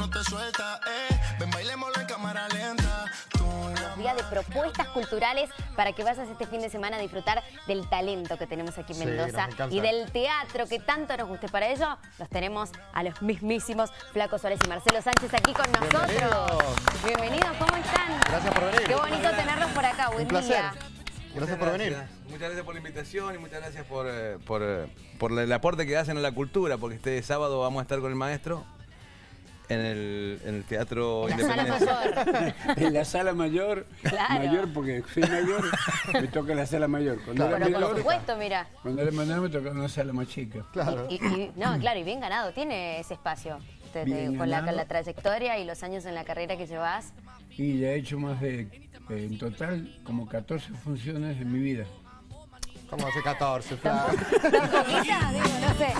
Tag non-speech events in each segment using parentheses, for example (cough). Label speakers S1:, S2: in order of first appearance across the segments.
S1: no te suelta, eh. Ven, bailémoslo en cámara lenta.
S2: Los días de propuestas culturales para que vayas este fin de semana a disfrutar del talento que tenemos aquí en
S3: Sí,
S2: Mendoza y del teatro que tanto nos guste. Para ello, los tenemos a los mismísimos Flaco Suárez y Marcelo Sánchez aquí con nosotros.
S3: Bienvenidos.
S2: Bienvenidos, ¿cómo están?
S3: Gracias por venir.
S2: Qué bonito tenerlos por acá, buen
S3: Un placer.
S2: día.
S3: Gracias
S4: Muchas
S3: por venir.
S4: gracias. Muchas gracias por la invitación y muchas gracias por, eh, por, eh, por el aporte que hacen a la cultura, porque este sábado vamos a estar con el maestro en el, en el Teatro
S2: En la sala mayor. (laughs)
S5: En la sala mayor,
S2: Claro.
S5: mayor porque soy mayor, me toca la sala mayor. Cuando
S3: Claro.
S5: era
S2: Pero por
S5: menor,
S2: supuesto, mira.
S5: cuando era menor me tocaba una sala más chica.
S3: Claro.
S2: Y, y- no, claro, y bien ganado, tiene ese espacio. Te- te-
S5: Bien
S2: con, la, con la trayectoria y los años en la carrera que llevas.
S5: Y ya he hecho más de, eh, en total, como 14 funciones en mi vida.
S3: ¿Cómo hace 14, Flaco?
S2: ¿Tampoquita? Digo, no sé.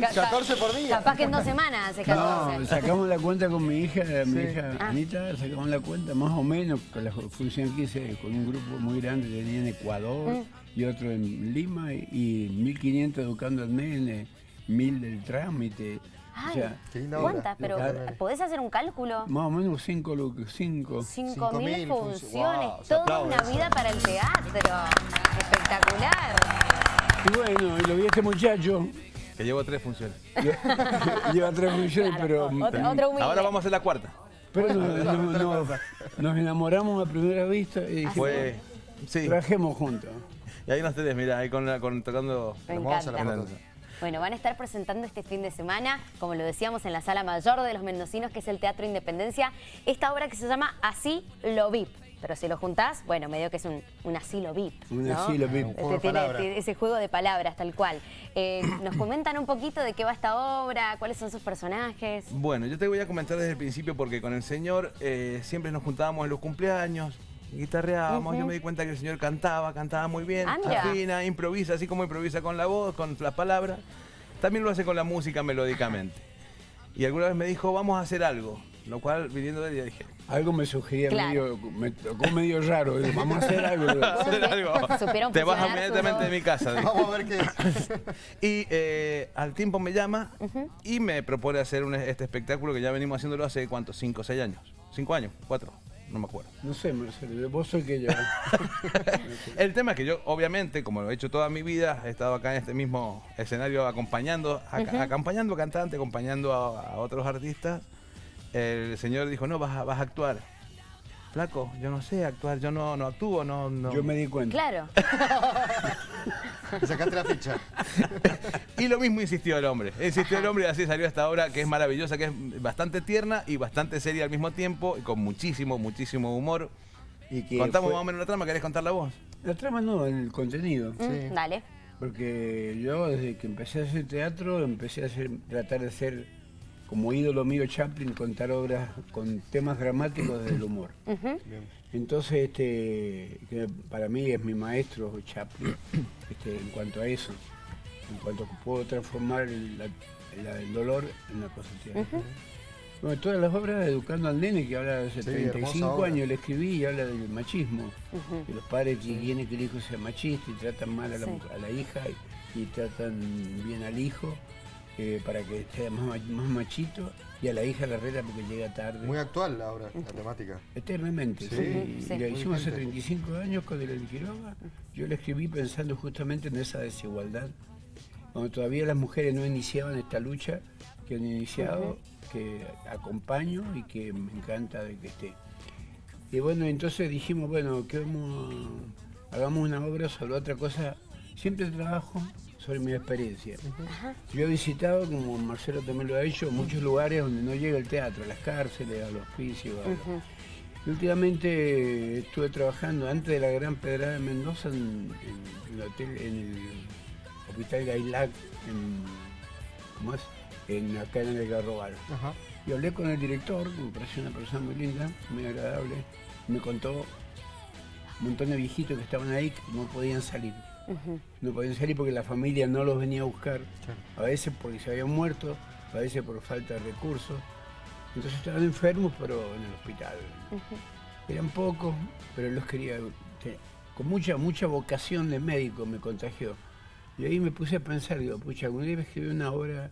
S2: Ca- ca-
S3: 14 por día.
S2: Capaz que en dos semanas hace 14.
S5: No, sacamos la cuenta con mi hija, mi hija
S2: Ah.
S5: Anita, sacamos la cuenta más o menos con la función que hice con un grupo muy grande, tenía en Ecuador
S2: Mm.
S5: y otro en Lima y, y 1500 educando al nene, 1000 del trámite. o
S2: Ay,
S5: sea,
S3: Qué linda obra.
S2: ¿Cuántas? Pero. ¿podés hacer un cálculo?
S5: más o menos 5 cinco.
S2: 5.000
S3: 5.000
S2: funciones,
S3: Wow,
S2: toda
S3: aplaude
S2: una
S3: eso.
S2: vida para el teatro. Espectacular.
S5: Y bueno, y lo vi a este muchacho,
S4: Que llevo tres funciones. (laughs)
S5: lleva tres funciones, pero,
S2: Otro, otro.
S4: Ahora vamos a hacer la cuarta.
S5: pero nos, nos- nos- nos enamoramos a primera vista y dijimos,
S4: Fue. Sí.
S5: trabajemos juntos.
S4: Y ahí nos tenés, mira, ahí con, la- con tocando.
S2: Me
S3: la
S2: encanta.
S3: foto.
S2: Bueno, van a estar presentando este fin de semana, como lo decíamos, en la Sala Mayor de los Mendocinos, que es el Teatro Independencia, esta obra que se llama Así lo VIP. Pero si lo juntás, bueno, medio que es un, un asilo VIP.
S5: Un
S2: ¿no?
S5: asilo VIP.
S3: Juego
S2: Este tiene- tiene ese juego de palabras, tal cual. Eh, (clears throat) ¿Nos comentan un poquito de qué va esta obra? ¿Cuáles son sus personajes?
S4: Bueno, yo te voy a comentar desde el principio porque con el señor eh, siempre nos juntábamos en los cumpleaños, guitarreábamos, yo me di cuenta que el señor cantaba, cantaba muy bien, afina, improvisa, así como improvisa con la voz, con las palabras, también lo hace con la música melódicamente. Y alguna vez me dijo, vamos a hacer algo, lo cual viniendo de él ya dije,
S5: Algo me sugería
S2: Claro.
S5: medio, me tocó medio raro. digo, vamos a hacer algo.
S4: hacer (laughs) algo. (laughs) Te vas inmediatamente de mi casa.
S3: Vamos a ver qué. (laughs)
S4: Y eh, al tiempo me llama y me propone hacer un- este espectáculo que ya venimos haciéndolo hace, ¿cuántos? ¿Cinco, seis años? ¿Cinco años? ¿Cuatro? No me acuerdo.
S5: No sé, Marcelo, vos soy que yo.
S4: El tema es que yo, obviamente, como lo he hecho toda mi vida, he estado acá en este mismo escenario acompañando, aca- acompañando cantantes, acompañando a, a otros artistas. El señor dijo, no, vas a, vas a actuar. Flaco, yo no sé actuar, yo no, no actúo, no, no.
S5: Yo me di cuenta.
S2: Claro.
S3: Sacaste la ficha. (laughs)
S4: Y lo mismo insistió el hombre. Insistió el hombre y así salió esta obra que es maravillosa, que es bastante tierna y bastante seria al mismo tiempo, y con muchísimo, muchísimo humor.
S5: Y que
S4: Contamos
S5: fue-
S4: más o menos la trama, ¿querés contarla vos?
S5: La trama no, el contenido.
S2: Mm, Dale.
S5: Porque yo desde que empecé a hacer teatro, empecé a hacer, tratar de ser como ídolo mío Chaplin, contar obras con temas dramáticos del humor. Entonces, este, que para mí es mi maestro Chaplin este, en cuanto a eso, en cuanto a que puedo transformar el, la- la- el dolor en una cosa tierna. Bueno, todas las obras Educando al Nene, que habla de hace
S3: Sí, hermosa
S5: 35
S3: obra.
S5: años, le escribí y habla del machismo. De los padres que quieren que el hijo sea machista y tratan mal a la,
S2: Sí.
S5: a la hija y, y tratan bien al hijo eh, para que sea más, ma- más machito y a la hija la reta porque llega tarde.
S3: Muy actual la obra, la temática.
S5: Eternamente,
S3: Sí.
S5: sí.
S2: Sí.
S5: Y la hicimos hace
S3: vigente.
S5: 35 años con el Quiroga. Yo la escribí pensando justamente en esa desigualdad. Cuando todavía las mujeres no iniciaban esta lucha que han iniciado, que acompaño y que me encanta de que esté. Y bueno, entonces dijimos, bueno, que vamos, hagamos una obra sobre otra cosa. Siempre trabajo sobre mi experiencia. Yo he visitado, como Marcelo también lo ha hecho, muchos lugares donde no llega el teatro, a las cárceles, a los hospicios. a los- y últimamente estuve trabajando antes de la Gran Pedrada de Mendoza en, en el hotel, en el Hospital Gailac, en, ¿cómo es? En, acá en el Garrobal.
S3: Ajá.
S5: Y hablé con el director, que me pareció una persona muy linda, muy agradable. Me contó un montón de viejitos que estaban ahí que no podían salir. No podían salir porque la familia no los venía a buscar. A veces porque se habían muerto, a veces por falta de recursos. Entonces estaban enfermos, pero en el hospital. Eran pocos, pero los quería. Con mucha, mucha vocación de médico me contagió. Y ahí me puse a pensar, digo, pucha, algún día escribir una obra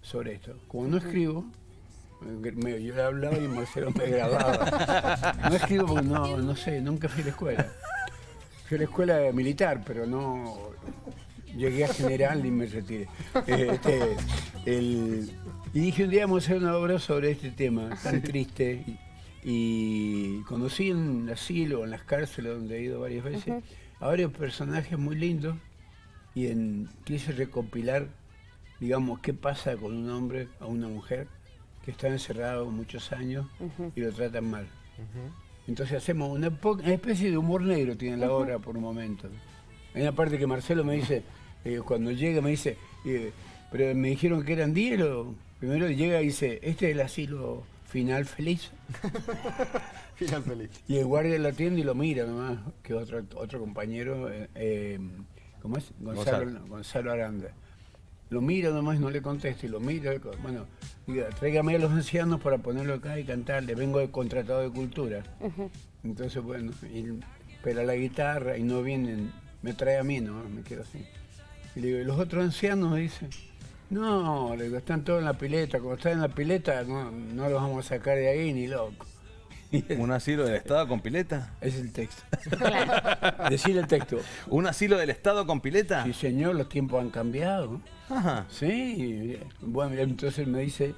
S5: sobre esto. Como no escribo, Me- yo le hablaba y Marcelo me grababa. No escribo porque no, no sé, nunca fui a la escuela. Fui a la escuela militar, pero no llegué a general y me retiré. Este, el- y dije un día vamos a hacer una obra sobre este tema tan triste. Y, y conocí en el asilo, en las cárceles donde he ido varias veces, a varios personajes muy lindos y en, quise recopilar, digamos, qué pasa con un hombre o una mujer que está encerrado muchos años y lo tratan mal. Entonces hacemos una, especie de humor negro, tiene la obra por un momento. Hay una parte que Marcelo me dice, eh, cuando llega me dice, eh, pero me dijeron que eran 10, lo- primero llega y dice, este es el asilo final feliz. (laughs)
S3: Final feliz.
S5: Y el guardia lo atiende y lo mira nomás, que otro, otro compañero, eh, eh, ¿cómo es? Gonzalo,
S4: Gonzalo.
S5: Gonzalo Aranda. Lo mira nomás, no le contesta y lo mira. Bueno, diga, tráigame a los ancianos para ponerlo acá y cantarle. Vengo de contratado de cultura. Entonces, bueno, y pela la guitarra y no vienen, me trae a mí, no, me quedo así. Y le digo, ¿y los otros ancianos? Dice, no, le digo, están todos en la pileta. Como están en la pileta, no, no los vamos a sacar de ahí ni loco. (laughs)
S4: ¿Un asilo del Estado con pileta?
S5: Es el texto.
S2: Claro. (laughs)
S5: Decir el texto.
S4: ¿Un asilo del Estado con pileta?
S5: Sí, señor, los tiempos han cambiado.
S4: Ajá.
S5: Sí. Bueno, entonces me dice,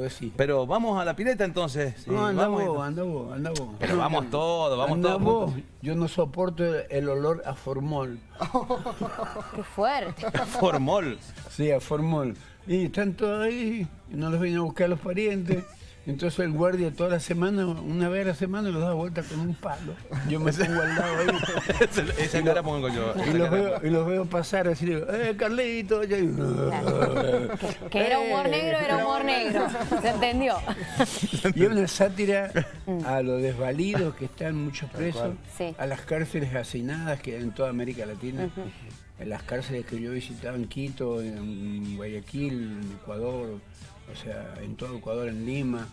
S5: decís.
S4: Pero vamos a la pileta entonces. Sí,
S5: no, anda
S4: vamos.
S5: vos, anda vos, anda vos.
S4: Pero vamos (laughs) todos, vamos
S5: Anda
S4: todos
S5: vos. Yo no soporto el olor a formol.
S2: Qué fuerte.
S4: Formol.
S5: Sí, a formol. Y están todos ahí, no los vienen a buscar los parientes. Entonces el guardia toda la semana, una vez a la semana, los da vuelta con un palo. Yo me pongo al lado ahí.
S4: Esa- Esa cara pongo yo.
S5: Y los, veo, y los veo pasar así, digo, ¡eh, Carlito! Y ahí,
S2: Que era humor
S5: Eh,
S2: negro, era humor negro. (laughs) ¿Se entendió?
S5: Y es una sátira a los desvalidos que están muchos presos,
S2: Sí.
S5: a las cárceles hacinadas que hay en toda América Latina, en las cárceles que yo he visitado en Quito, en Guayaquil, en Ecuador, o sea, en todo Ecuador, en Lima.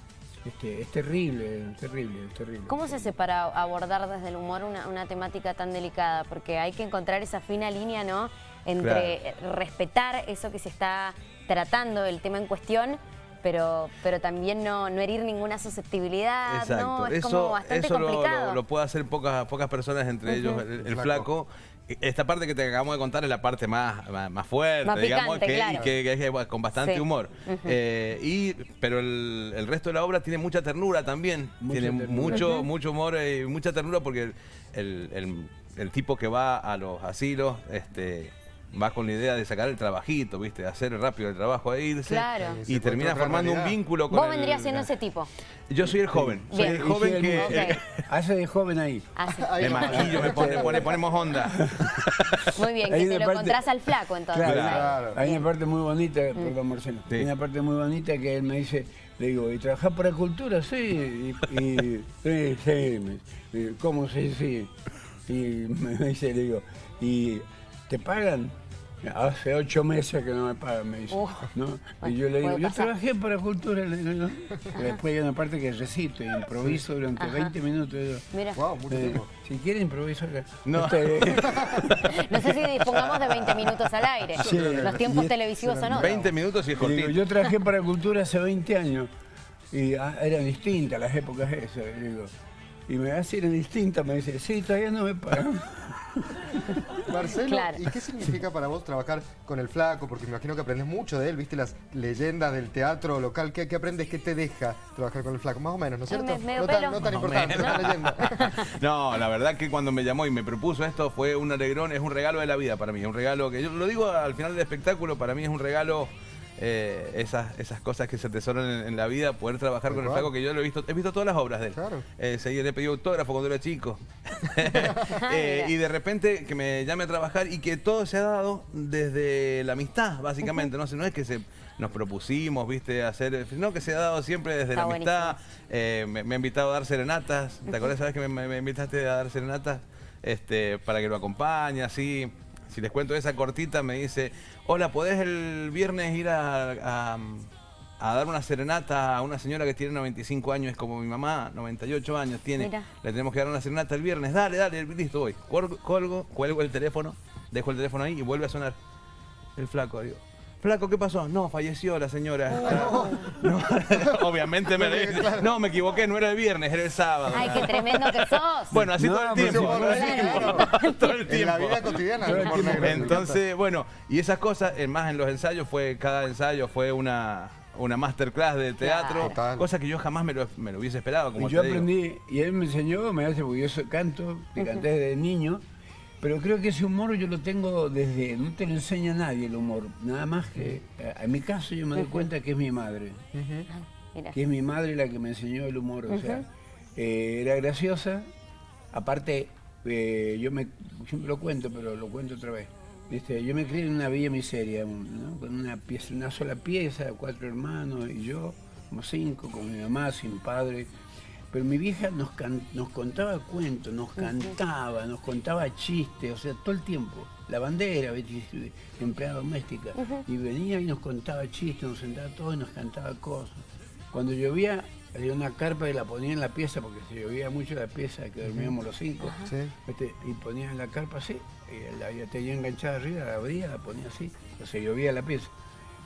S5: Este, es terrible, es terrible, es terrible.
S2: ¿Cómo se hace para abordar desde el humor una, una temática tan delicada? Porque hay que encontrar esa fina línea, ¿no? Entre respetar eso que se está tratando, el tema en cuestión, pero, pero también no, no herir ninguna susceptibilidad,
S4: Exacto.
S2: ¿no? Es
S4: eso
S2: como bastante
S4: eso lo-
S2: complicado.
S4: Lo, lo puede hacer pocas, pocas personas, entre ellos el, el flaco. Esta parte que te acabamos de contar es la parte más, más, más fuerte,
S2: Más
S4: digamos,
S2: picante,
S4: que,
S2: claro.
S4: y que, que es con bastante
S2: Sí.
S4: humor. Eh, y, pero el, el resto de la obra tiene mucha ternura también.
S5: Mucha
S4: tiene
S5: ternura.
S4: mucho, mucho humor y mucha ternura porque el, el- el tipo que va a los asilos este, va con la idea de sacar el trabajito, ¿viste? De hacer rápido el trabajo e irse.
S2: Claro.
S4: Y termina formando un vínculo con
S2: Vos
S4: el-
S2: vendrías siendo ese tipo.
S4: Yo soy el joven. Soy
S2: Bien.
S4: el
S5: Y
S4: joven
S5: sí, el
S4: que...
S5: Hace de joven ahí.
S2: Así.
S4: Me maquillo, me pone, pone- ponemos onda. (laughs)
S2: Muy bien,
S5: Hay
S2: que te
S5: una
S2: lo
S5: parte-
S2: encontrás al flaco entonces.
S5: Claro,
S3: Claro.
S5: hay una parte muy bonita,
S2: Mm.
S5: perdón Marcelo,
S4: Sí.
S5: hay una parte muy bonita que él me dice, le digo, ¿y trabajar para cultura? Sí, y, y- sí, sí, me- y, ¿cómo sí, sí? Y me dice, le digo, ¿y te pagan? Hace ocho meses que no me pagan, me dice. Y yo le digo, yo trabajé para cultura, le digo, ¿no? Y después hay una parte que recito y improviso durante
S2: Ajá.
S5: 20 minutos. digo,
S2: Mira,
S3: Wow, mucho
S5: eh,
S3: tiempo.
S5: si quiere improviso acá.
S4: No.
S5: Este, (laughs)
S2: no sé si dispongamos de 20 minutos al aire.
S5: Sí.
S2: Los tiempos
S5: es-
S2: televisivos son otros.
S4: 20 minutos y es
S5: Y digo,
S4: cortito.
S5: yo trabajé para Cultura hace 20 años y ah, eran distintas las épocas esas. y digo, y me hace eran distintas, me dice, sí, todavía no me pagan. (laughs)
S3: Marcelo,
S2: Claro.
S3: ¿y qué significa para vos trabajar con el flaco? Porque me imagino que aprendes mucho de él, viste las leyendas del teatro local. ¿Qué, qué aprendes? ¿Qué te deja trabajar con el flaco? Más o menos, ¿no es cierto?
S2: me-
S3: no, tan, no tan importante,
S4: menos.
S3: una leyenda. (laughs)
S4: No, la verdad que cuando me llamó y me propuso esto fue un alegrón, es un regalo de la vida para mí, es un regalo que yo lo digo al final del espectáculo, para mí es un regalo eh, esas, esas cosas que se atesoran en, en la vida, poder trabajar con el flaco que yo lo he visto, he visto todas las obras de él.
S3: Claro.
S4: Eh, seguí, le pedí autógrafo cuando era chico. (laughs) Eh,
S2: Mira.
S4: y de repente que me llame a trabajar y que todo se ha dado desde la amistad, básicamente. No sé, no es que se nos propusimos, viste, hacer. No, que se ha dado siempre desde
S2: Está
S4: la amistad. Eh, me, me ha invitado a dar serenatas. ¿Te acuerdas, sabes que me, me- me invitaste a dar serenatas? Este, para que lo acompañe, así. Si les cuento esa cortita, me dice, hola, ¿podés el viernes ir a, a- a dar una serenata a una señora que tiene 95 años, es como mi mamá, 98 años tiene.
S2: Mira.
S4: Le tenemos que dar una serenata el viernes. Dale, dale, listo, voy. Colgo, cuelgo el teléfono, dejo el teléfono ahí y vuelve a sonar el flaco. Digo, Flaco, ¿qué pasó? No, falleció la señora. (laughs) No, (laughs) obviamente me (laughs) No, me equivoqué, no era el viernes, era el sábado.
S2: Ay, qué tremendo que sos.
S4: Bueno, así todo el
S5: pues,
S4: tiempo. Todo el tiempo. Todo el
S3: En
S4: tiempo.
S3: la vida cotidiana.
S4: Entonces, bueno, y esas cosas, eh, más en los ensayos, fue cada ensayo fue una, una masterclass de teatro.
S3: Total.
S4: cosa que yo jamás me lo, me lo hubiese esperado, como
S5: Y yo
S4: te digo.
S5: aprendí, y él me enseñó, me hace, porque yo canto, canté desde niño, pero creo que ese humor yo lo tengo desde, no te lo enseña nadie el humor, nada más que, eh, en mi caso yo me doy cuenta que es mi madre,
S2: Mira.
S5: que es mi madre la que me enseñó el humor, o sea, eh, era graciosa, aparte, eh, yo me, siempre lo cuento, pero lo cuento otra vez. Este, yo me crié en una villa miseria, ¿no? con una pieza, una sola pieza, cuatro hermanos y yo, como cinco, con mi mamá, sin padre. Pero mi vieja nos, can- nos contaba cuentos, nos cantaba, nos contaba chistes, o sea, todo el tiempo. La bandera, (laughs) empleada doméstica. Y venía y nos contaba chistes, nos sentaba todos y nos cantaba cosas. Cuando llovía, había una carpa y la ponía en la pieza, porque se llovía mucho la pieza que dormíamos los cinco.
S3: Sí.
S5: ¿viste? Y ponía en la carpa así, y la tenía enganchada arriba, la abría, la ponía así, o se llovía la pieza.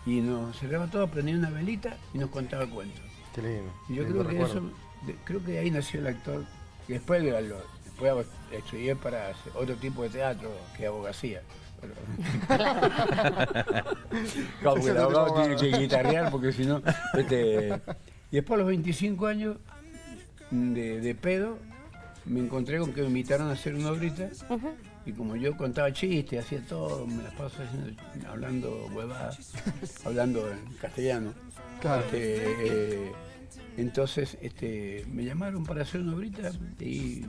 S5: Y nos cerraba todo, prendía una velita y nos contaba cuentos.
S3: Qué lindo.
S5: Y yo
S3: lindo
S5: creo que
S3: recuerdo.
S5: eso, de- creo que ahí nació el actor. Y después, lo- lo- después estudié para hacer otro tipo de teatro que abogacía. Pero- (laughs) porque el abogado tiene que guitarrear porque si no. este, Y después a los 25 años de, de pedo, me encontré con que me invitaron a hacer una obrita. Y como yo contaba chistes, hacía todo, me las paso haciendo, hablando huevadas, hablando en castellano.
S3: Claro.
S5: Este, eh, entonces este, me llamaron para hacer una obrita y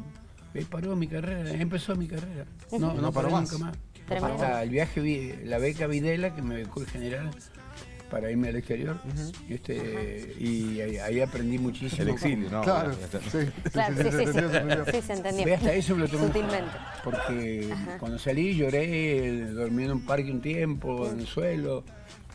S5: ahí paró mi carrera, empezó mi carrera. No, no,
S3: No paró más.
S5: nunca más.
S2: Tremendo.
S5: Hasta el viaje, vi- la beca Videla que me becó el general para irme al exterior. este, y ahí, ahí aprendí muchísimo.
S4: El exilio, ¿no?
S3: Claro, sí, sí,
S2: Claro,
S3: sí,
S2: sí,
S3: se
S2: sí,
S3: entendió, se entendió.
S2: sí, se entendió.
S5: Ve, hasta eso me lo tomé.
S2: Sutilmente.
S5: Porque cuando salí lloré, dormí en un parque un tiempo, en el suelo,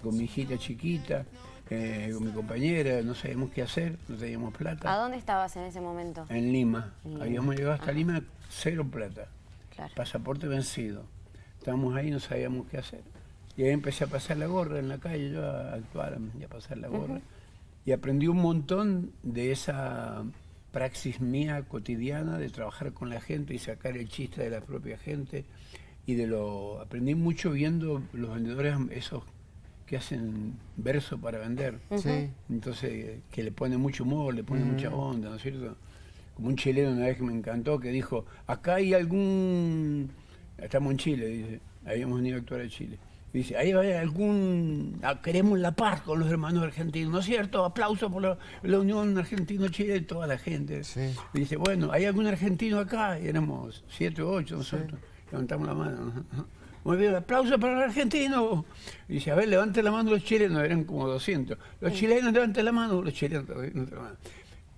S5: con mi hijita chiquita, eh, con mi compañera, no sabíamos qué hacer, no teníamos
S2: ¿A
S5: plata.
S2: dónde estabas en ese momento?
S5: En Lima.
S2: Lima.
S5: Habíamos llegado hasta Lima, cero plata.
S2: Claro.
S5: Pasaporte vencido. Estábamos ahí, no sabíamos qué hacer. Y ahí empecé a pasar la gorra en la calle, yo a actuar y a pasar la gorra. Y aprendí un montón de esa praxis mía cotidiana de trabajar con la gente y sacar el chiste de la propia gente. Y de lo aprendí mucho viendo los vendedores esos que hacen verso para vender.
S3: Sí.
S5: Entonces, que le pone mucho humor, le pone mucha onda, ¿no es cierto? Como un chileno una vez que me encantó, que dijo, acá hay algún... Estamos en Chile, dice, habíamos venido a actuar a Chile. Dice, ahí hay algún... ah, queremos la paz con los hermanos argentinos, ¿no es cierto? Aplauso por la, la Unión Argentino-Chile toda la gente.
S3: Sí.
S5: Dice, bueno, ¿hay algún argentino acá? Y éramos siete o ocho nosotros. Levantamos la mano. Muy bien, aplauso para los argentinos. Y dice, a ver, levante la mano los chilenos, eran como 200. Los chilenos levanten la mano, los chilenos levanten la mano.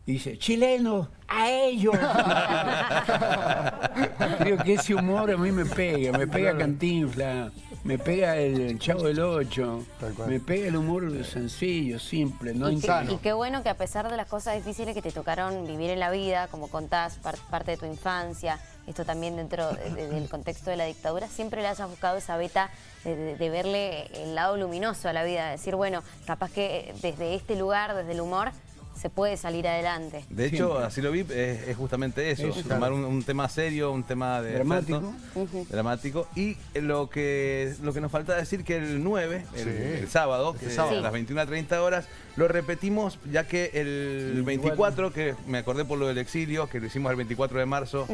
S5: Y dice, chilenos, a ellos. (laughs) Creo que ese humor a mí me pega, me pega Cantinfla, me pega el Chavo del Ocho, me pega el humor sencillo, simple, no
S2: Y, qué,
S3: Sano.
S2: y qué bueno que a pesar de las cosas difíciles que te tocaron vivir en la vida, como contás, par- parte de tu infancia, esto también dentro de- de- del contexto de la dictadura, siempre le hayas buscado esa beta de, de- de verle el lado luminoso a la vida, de decir, bueno, capaz que desde este lugar, desde el humor, se puede salir adelante.
S4: De hecho,
S5: Siempre.
S4: así lo vi, es, es justamente eso,
S5: Eso.
S4: tomar un, un tema serio, un tema de
S5: Dramático.
S4: efecto, dramático. Y lo que lo que nos falta decir que el 9, el,
S3: Sí.
S4: el sábado,
S3: Este
S4: que
S3: sábado.
S4: a las 21.30 horas, lo repetimos ya que el 24, que me acordé por lo del exilio, que lo hicimos el 24 de marzo,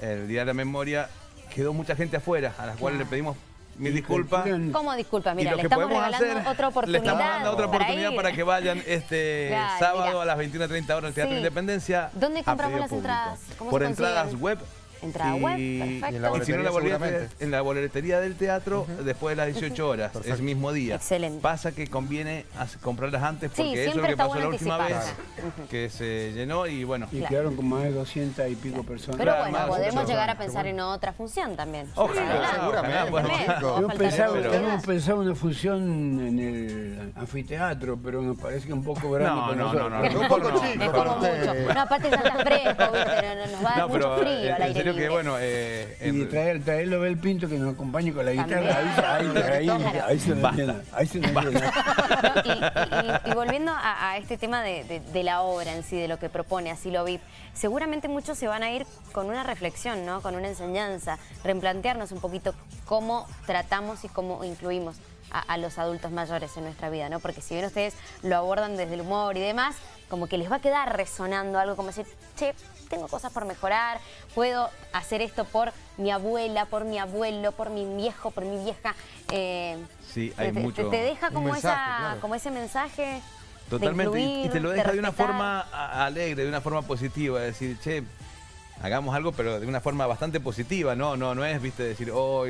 S4: el Día de la Memoria, quedó mucha gente afuera, a las cuales le pedimos mil disculpas.
S5: calculan-
S2: ¿Cómo disculpa? Mira, le
S4: que
S2: estamos regalando
S4: hacer,
S2: otra oportunidad.
S4: Le estamos dando otra oportunidad
S2: ir.
S4: para, que vayan este (laughs)
S2: Claro,
S4: sábado
S2: mira.
S4: a las 21.30 horas al Teatro
S2: Sí.
S4: Independencia.
S2: ¿Dónde compramos las
S4: público.
S2: entradas? ¿Cómo
S4: Por
S2: se
S4: entradas web.
S2: Entrada web, perfecto.
S3: y en la
S4: Y si no, en la,
S3: boletería
S4: boletería,
S3: seguramente.
S4: en la boletería del teatro, después de las 18 horas, ese mismo día.
S2: Excelente.
S4: Pasa que conviene as- comprarlas antes
S2: Sí,
S4: porque eso es lo que pasó la última vez, que se llenó y bueno.
S5: Y
S2: Claro.
S5: quedaron con más de 200 y pico personas.
S2: Pero bueno,
S4: más,
S2: podemos llegar a pensar en otra función también.
S4: Ojalá,
S3: seguramente, bueno,
S2: no
S5: Hemos pensado, una función en el anfiteatro, pero nos parece que un poco grande
S4: No, no, no,
S5: nosotros.
S4: no,
S3: Un poco
S4: no.
S3: chico
S2: Es. No, aparte ya está fresco. No, no, nos va a dar
S4: No,
S2: mucho frío
S4: eh,
S2: al aire
S4: que, bueno... eh,
S5: Y
S4: en-
S5: traer, traerlo Bel Pinto que nos acompañe con la guitarra. Ahí, ahí, ahí,
S2: Claro.
S5: ahí se nos llena. Ahí se nos llena.
S2: Y, y- y volviendo a, a este tema de, de- de la obra en sí, de lo que propone Asilo VIP, seguramente muchos se van a ir con una reflexión, ¿no? con una enseñanza, replantearnos un poquito cómo tratamos y cómo incluimos a, a los adultos mayores en nuestra vida, ¿no? porque si bien ustedes lo abordan desde el humor y demás, como que les va a quedar resonando algo como decir, che, tengo cosas por mejorar, puedo hacer esto por mi abuela, por mi abuelo, por mi viejo, por mi vieja. eh,
S4: Sí,
S2: te-
S4: hay
S2: te,
S4: mucho-
S2: te deja
S3: Un
S2: como,
S3: mensaje,
S2: esa,
S3: claro.
S2: como ese mensaje
S4: Totalmente,
S2: de
S4: y-
S2: incluir,
S4: y te lo deja de, una forma alegre, de una forma positiva, decir, che, hagamos algo, pero de una forma bastante positiva, no, no, no es, viste, decir, oh,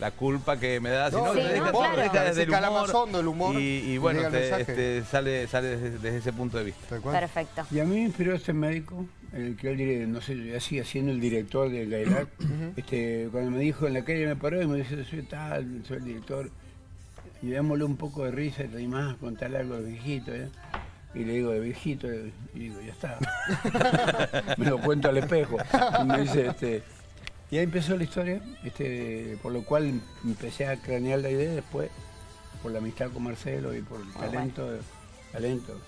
S4: la culpa que me da, sino
S3: No,
S4: que
S2: Sí,
S4: te
S2: no,
S4: deja,
S2: claro.
S4: te deja desde el
S3: Ese
S4: humor,
S3: hondo el humor
S4: y, bueno, te- este, sale, sale desde, desde ese punto de vista.
S2: Perfecto.
S5: Y a mí me inspiró este médico, el que él, no sé, sigue siendo el director de Gailac. (coughs) este, cuando me dijo en la calle me paró y me dice, soy tal, soy el director. Y démosle un poco de risa y además a contarle algo de viejito. ¿eh? Y le digo, de viejito, y digo, ya está. (laughs) (laughs) me lo cuento al espejo. Y me dice, este, y ahí empezó la historia, este, por lo cual empecé a cranear la idea después, por la amistad con Marcelo y por el talento, talento,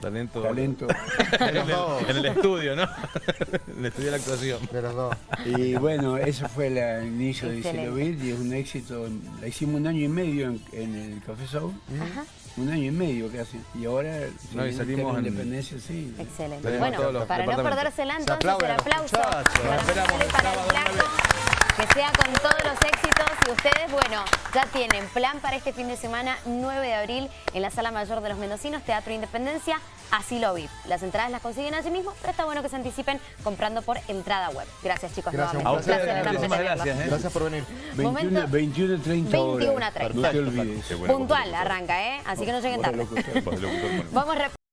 S4: Talento.
S5: talento. (laughs)
S4: En el, en el estudio, ¿no? (laughs) en el estudio de la actuación.
S3: De los dos.
S5: Y bueno, eso fue la- el inicio de. Cielo y es un éxito. La hicimos un año y medio en, en el Café Soul. Un año y medio casi. Y ahora
S4: No, y salimos en-
S5: Independencia, sí.
S2: Excelente. Bueno, para no perdérsela
S3: Se
S2: entonces el aplauso para
S4: el
S2: para el. Que sea con todos los éxitos y ustedes, bueno, ya tienen plan para este fin de semana, 9 de abril, en la Sala Mayor de los Mendocinos, Teatro Independencia, Asilo VIP. Las entradas las consiguen allí mismo, pero está bueno que se anticipen comprando por entrada web. Gracias chicos,
S3: Gracias, un
S4: A
S2: nuevamente.
S3: placer.
S4: ustedes, muchísimas
S2: tenerlos.
S4: gracias. ¿eh?
S3: Gracias por venir.
S5: 21,
S2: Momento-
S5: 21 y 30 horas.
S2: 21 a 30.
S5: No te olvides.
S2: Puntual arranca, ¿eh? Así que no lleguen tarde. Vamos a